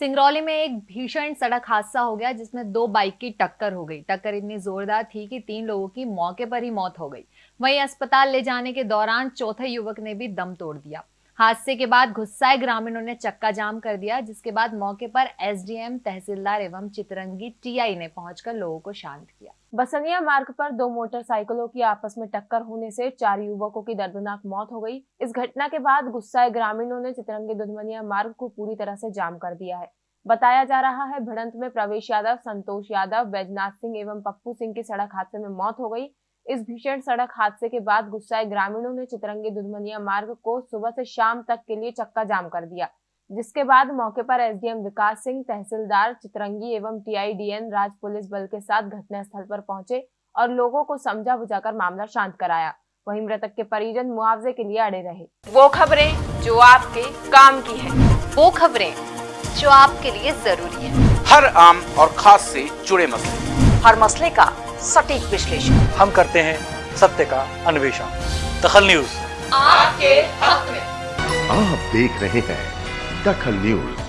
सिंगरौली में एक भीषण सड़क हादसा हो गया, जिसमें दो बाइक की टक्कर हो गई। टक्कर इतनी जोरदार थी कि तीन लोगों की मौके पर ही मौत हो गई। वहीं अस्पताल ले जाने के दौरान चौथे युवक ने भी दम तोड़ दिया। हादसे के बाद गुस्साए ग्रामीणों ने चक्का जाम कर दिया, जिसके बाद मौके पर एसडीएम, तहसीलदार एवं चितरंगी टीआई ने पहुंचकर लोगों को शांत किया। बसनिया मार्ग पर दो मोटरसाइकिलों की आपस में टक्कर होने से चार युवकों की दर्दनाक मौत हो गई। इस घटना के बाद गुस्साए ग्रामीणों ने चितरंगी दुधमनिया मार्ग को पूरी तरह से जाम कर दिया है। बताया जा रहा है, भिड़ंत में प्रवेश यादव, संतोष यादव, बैजनाथ सिंह एवं पप्पू सिंह की सड़क हादसे में मौत हो गई। इस भीषण सड़क हादसे के बाद गुस्साए ग्रामीणों ने चितरंगी दुधमनिया मार्ग को सुबह से शाम तक के लिए चक्का जाम कर दिया जिसके बाद मौके पर एसडीएम विकास सिंह तहसीलदार चितरंगी एवं टीआईडीएन राज पुलिस बल के साथ घटनास्थल पर पहुँचे और लोगों को समझा बुझाकर मामला शांत कराया। वहीं मृतक के परिजन मुआवजे के लिए अड़े रहे। वो खबरें जो आपके काम की है। वो खबरें जो आपके लिए ज़रूरी है। हर आम और खास से जुड़े मसले। हर मसले का सटीक विश्लेषण। हम करते हैं सत्य का अन्वेषण। दखल न्यूज़। आपके हक में। आप देख रहे हैं दखल न्यूज़।